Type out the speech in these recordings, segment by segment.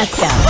Let's go.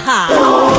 哈。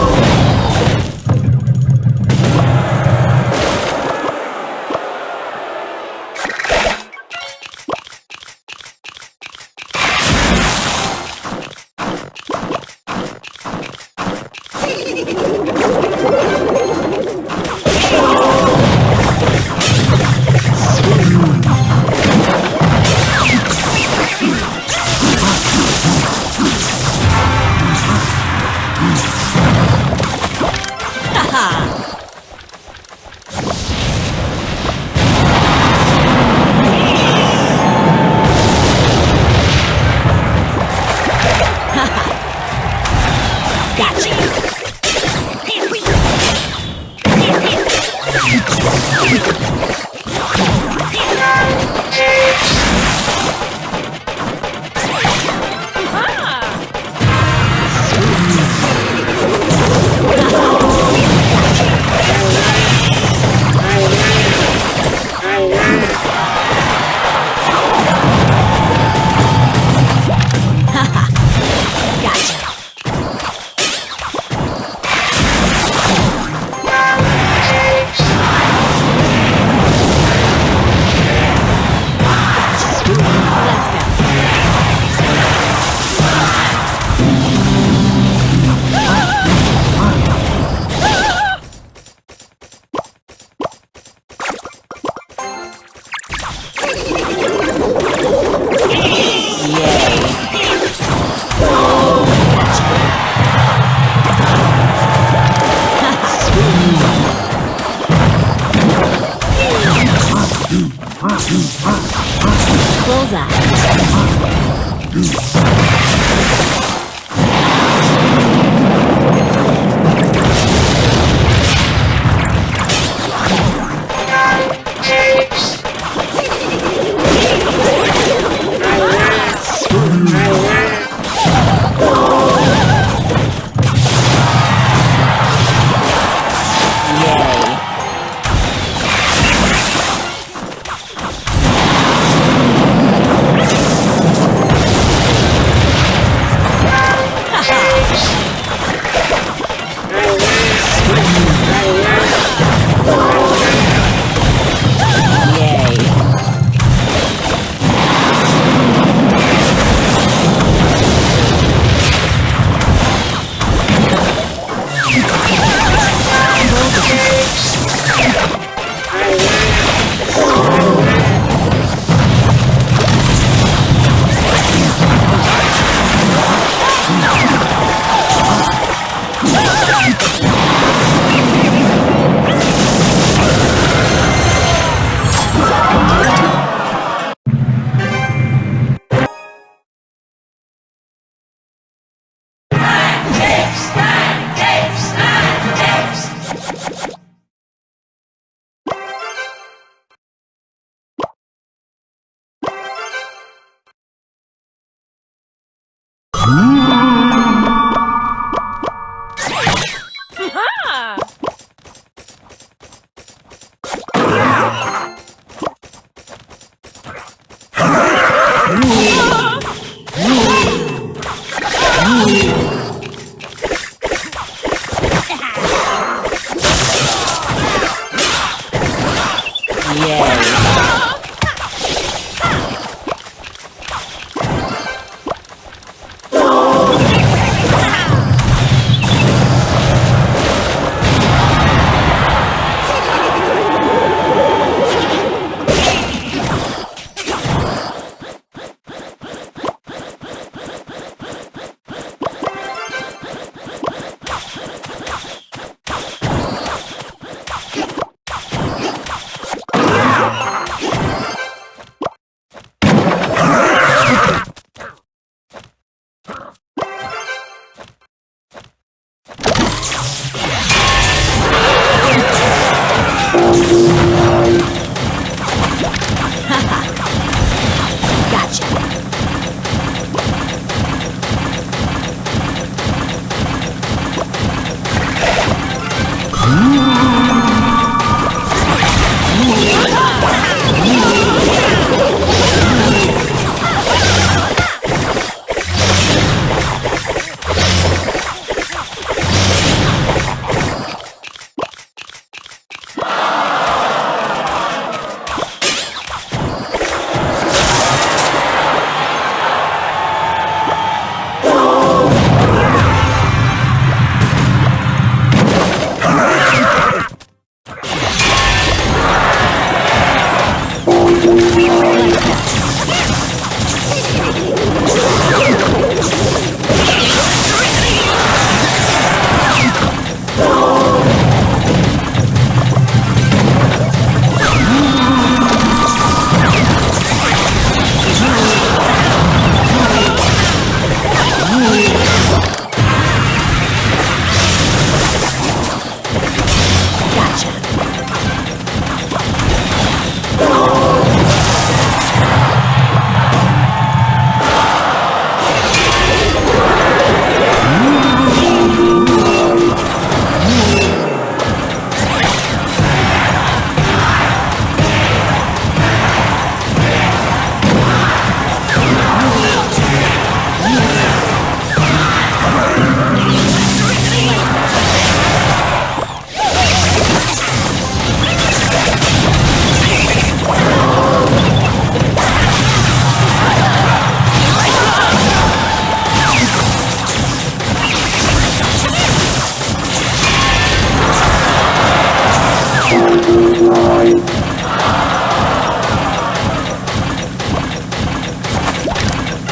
destroyed.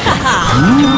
Haha! Ừ.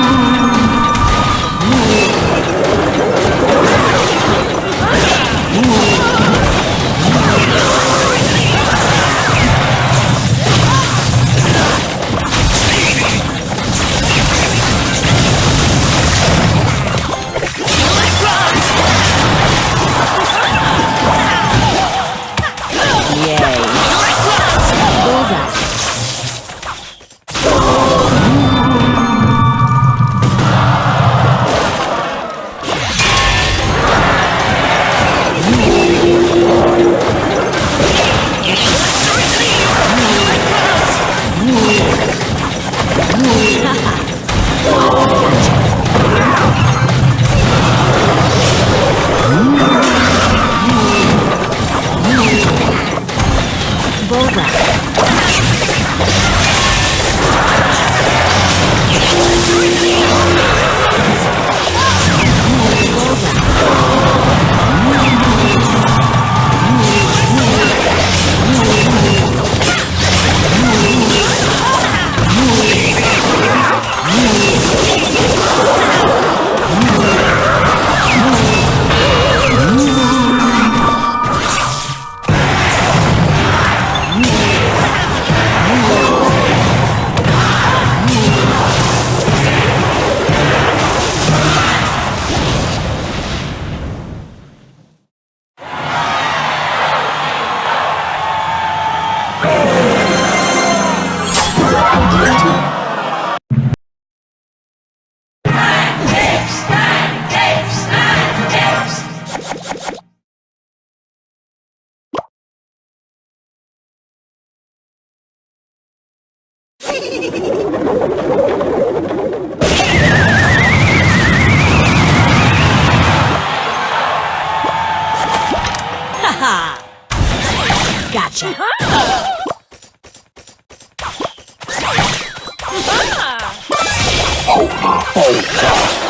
Over. Over.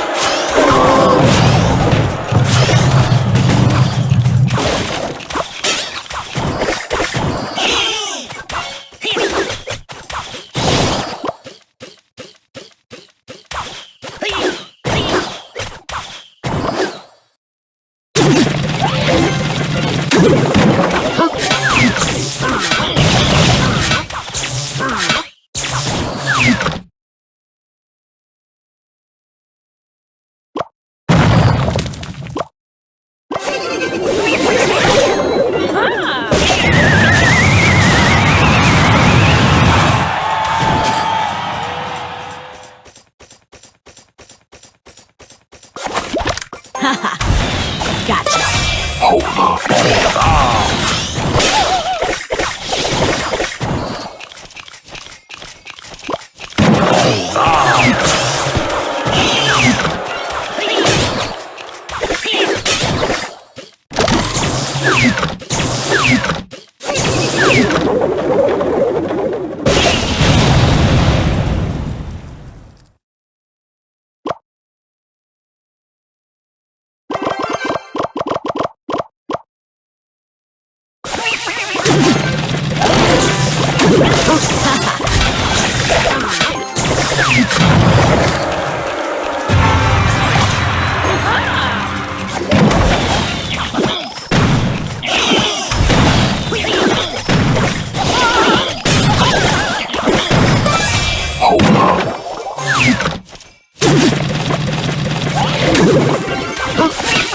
Huh?